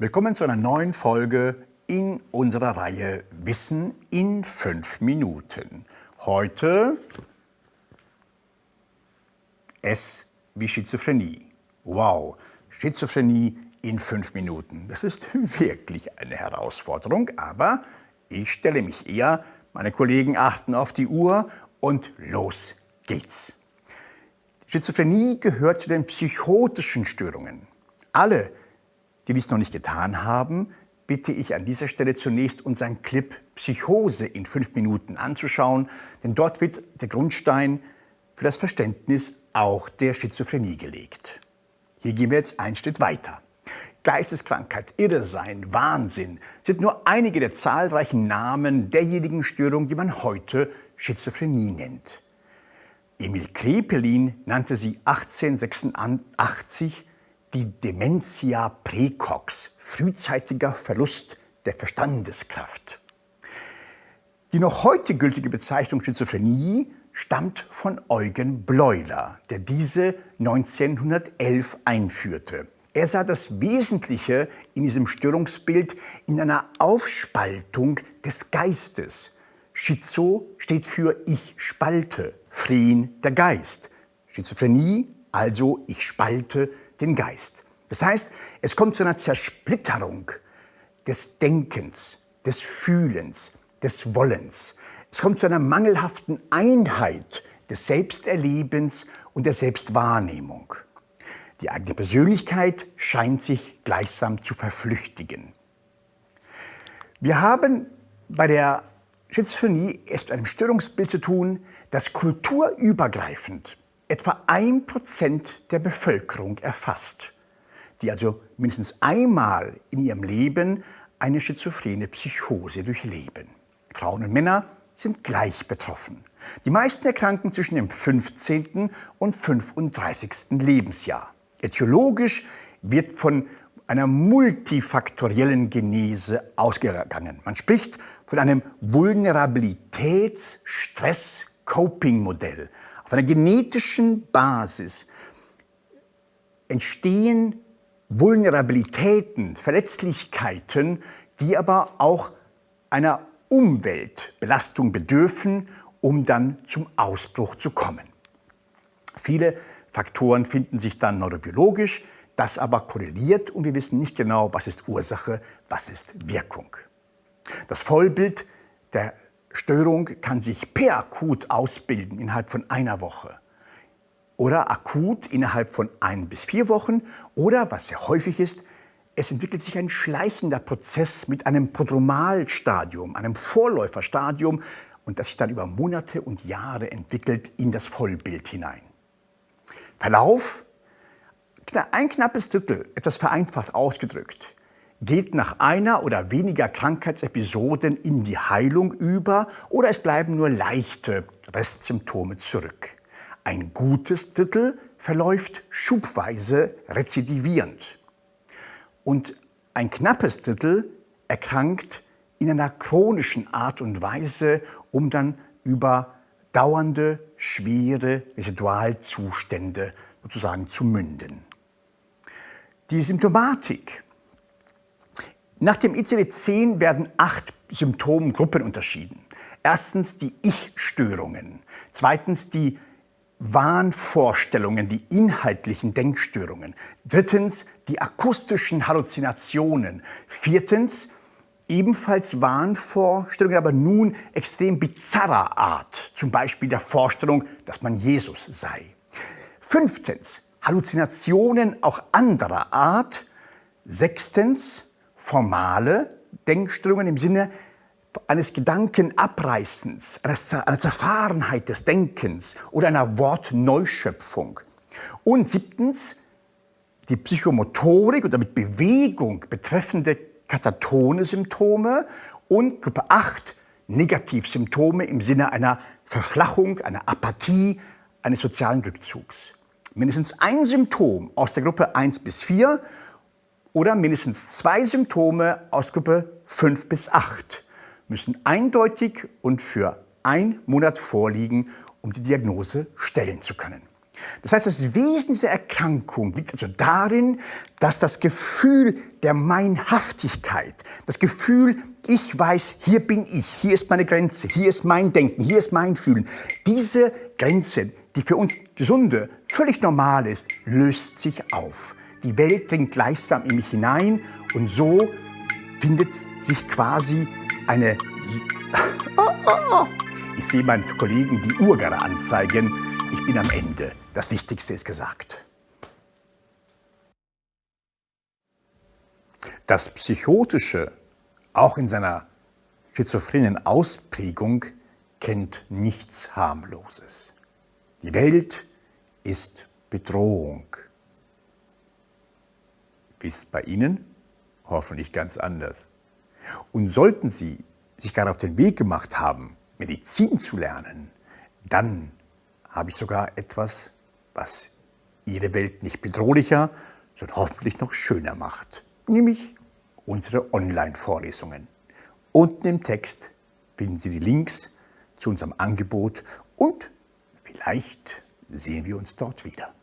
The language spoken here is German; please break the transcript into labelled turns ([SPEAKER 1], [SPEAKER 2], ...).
[SPEAKER 1] Willkommen zu einer neuen Folge in unserer Reihe Wissen in fünf Minuten. Heute S wie Schizophrenie. Wow, Schizophrenie in fünf Minuten. Das ist wirklich eine Herausforderung, aber ich stelle mich eher, meine Kollegen achten auf die Uhr und los geht's. Schizophrenie gehört zu den psychotischen Störungen. Alle, die dies noch nicht getan haben, bitte ich an dieser Stelle zunächst unseren Clip Psychose in fünf Minuten anzuschauen, denn dort wird der Grundstein für das Verständnis auch der Schizophrenie gelegt. Hier gehen wir jetzt einen Schritt weiter. Geisteskrankheit, Irrsein, Wahnsinn sind nur einige der zahlreichen Namen derjenigen Störungen, die man heute Schizophrenie nennt. Emil Krepelin nannte sie 1886 die Dementia praecox, frühzeitiger Verlust der Verstandeskraft. Die noch heute gültige Bezeichnung Schizophrenie stammt von Eugen Bleuler, der diese 1911 einführte. Er sah das Wesentliche in diesem Störungsbild in einer Aufspaltung des Geistes. Schizo steht für ich spalte, Phren der Geist. Schizophrenie, also ich spalte den Geist. Das heißt, es kommt zu einer Zersplitterung des Denkens, des Fühlens, des Wollens. Es kommt zu einer mangelhaften Einheit des Selbsterlebens und der Selbstwahrnehmung. Die eigene Persönlichkeit scheint sich gleichsam zu verflüchtigen. Wir haben bei der Schizophrenie erst mit einem Störungsbild zu tun, das kulturübergreifend etwa ein Prozent der Bevölkerung erfasst, die also mindestens einmal in ihrem Leben eine schizophrene Psychose durchleben. Frauen und Männer sind gleich betroffen. Die meisten erkranken zwischen dem 15. und 35. Lebensjahr. Etiologisch wird von einer multifaktoriellen Genese ausgegangen. Man spricht von einem Vulnerabilitäts-Stress-Coping-Modell. Auf einer genetischen Basis entstehen Vulnerabilitäten, Verletzlichkeiten, die aber auch einer Umweltbelastung bedürfen, um dann zum Ausbruch zu kommen. Viele Faktoren finden sich dann neurobiologisch, das aber korreliert und wir wissen nicht genau, was ist Ursache, was ist Wirkung. Das Vollbild der Störung kann sich perakut ausbilden innerhalb von einer Woche. Oder akut innerhalb von ein bis vier Wochen. Oder, was sehr häufig ist, es entwickelt sich ein schleichender Prozess mit einem Prodromalstadium, einem Vorläuferstadium und das sich dann über Monate und Jahre entwickelt in das Vollbild hinein. Verlauf, ein knappes Drittel, etwas vereinfacht ausgedrückt, geht nach einer oder weniger Krankheitsepisoden in die Heilung über oder es bleiben nur leichte Restsymptome zurück. Ein gutes Drittel verläuft schubweise rezidivierend. Und ein knappes Drittel erkrankt in einer chronischen Art und Weise, um dann über dauernde, schwere Residualzustände sozusagen zu münden. Die Symptomatik nach dem ICD-10 werden acht Symptomgruppen unterschieden. Erstens die Ich-Störungen, zweitens die Wahnvorstellungen, die inhaltlichen Denkstörungen, drittens die akustischen Halluzinationen, viertens ebenfalls Wahnvorstellungen, aber nun extrem bizarrer Art, zum Beispiel der Vorstellung, dass man Jesus sei. Fünftens Halluzinationen auch anderer Art. Sechstens formale Denkströmungen im Sinne eines Gedankenabreißens, einer Zerfahrenheit des Denkens oder einer Wortneuschöpfung. Und siebtens, die Psychomotorik und damit Bewegung betreffende katatone Symptome und Gruppe 8, Negativsymptome im Sinne einer Verflachung, einer Apathie, eines sozialen Rückzugs. Mindestens ein Symptom aus der Gruppe 1 bis 4 oder mindestens zwei Symptome aus Gruppe 5 bis 8 müssen eindeutig und für ein Monat vorliegen, um die Diagnose stellen zu können. Das heißt, das Wesen dieser Erkrankung liegt also darin, dass das Gefühl der Meinhaftigkeit, das Gefühl, ich weiß, hier bin ich, hier ist meine Grenze, hier ist mein Denken, hier ist mein Fühlen, diese Grenze, die für uns Gesunde völlig normal ist, löst sich auf. Die Welt dringt gleichsam in mich hinein und so findet sich quasi eine... Ich sehe meinen Kollegen die Uhr gerade anzeigen. Ich bin am Ende. Das Wichtigste ist gesagt. Das Psychotische, auch in seiner schizophrenen Ausprägung, kennt nichts Harmloses. Die Welt ist Bedrohung. Wie ist es bei Ihnen? Hoffentlich ganz anders. Und sollten Sie sich gerade auf den Weg gemacht haben, Medizin zu lernen, dann habe ich sogar etwas, was Ihre Welt nicht bedrohlicher, sondern hoffentlich noch schöner macht, nämlich unsere Online-Vorlesungen. Unten im Text finden Sie die Links zu unserem Angebot und vielleicht sehen wir uns dort wieder.